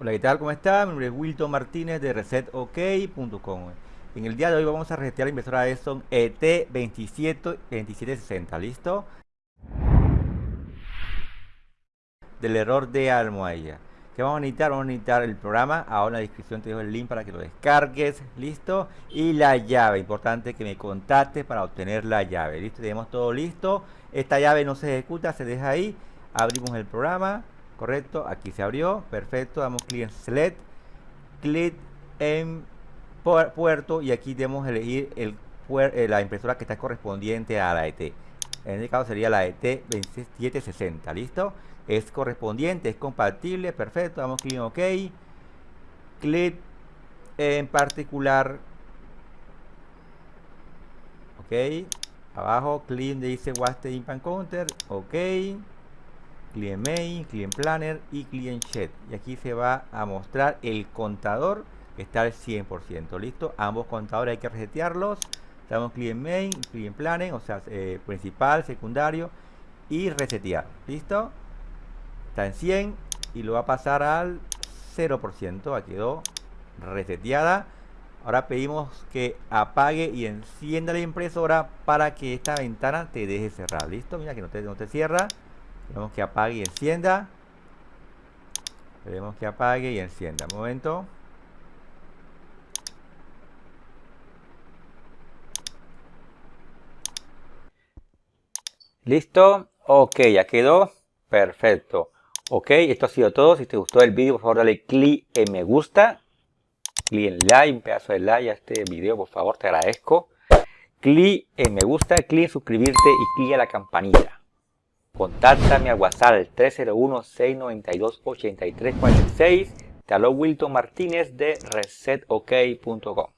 Hola, ¿qué tal? ¿Cómo está? Mi nombre es Wilton Martínez de ResetOK.com. En el día de hoy vamos a resetear la impresora Epson ET2760, ¿listo? Del error de almohadilla. ¿Qué vamos a necesitar? Vamos a necesitar el programa. Ahora en la descripción te dejo el link para que lo descargues, ¿listo? Y la llave, importante que me contactes para obtener la llave, ¿listo? Tenemos todo listo. Esta llave no se ejecuta, se deja ahí. Abrimos el programa correcto aquí se abrió. Perfecto damos clic en select clic en puerto y aquí debemos elegir el eh, la impresora que está correspondiente a la ET en este caso sería la ET 2760 listo es correspondiente es compatible perfecto damos clic en ok clic en particular ok abajo clic dice Waste Impact Counter ok client main, client planner y client chat. Y aquí se va a mostrar el contador que está al 100%. ¿Listo? Ambos contadores hay que resetearlos. Damos client main, client planner, o sea, eh, principal, secundario y resetear. ¿Listo? Está en 100 y lo va a pasar al 0%. Aquí quedó reseteada. Ahora pedimos que apague y encienda la impresora para que esta ventana te deje cerrar. ¿Listo? Mira que no te, no te cierra. Vemos que apague y encienda. Veremos que apague y encienda. Un momento. ¿Listo? Ok, ya quedó. Perfecto. Ok, esto ha sido todo. Si te gustó el vídeo, por favor dale clic en me gusta. Clic en like, un pedazo de like a este video, por favor, te agradezco. Clic en me gusta, clic en suscribirte y clic a la campanita. Contáctame a WhatsApp al 301-692-8346. Te Wilton Martínez de resetok.com.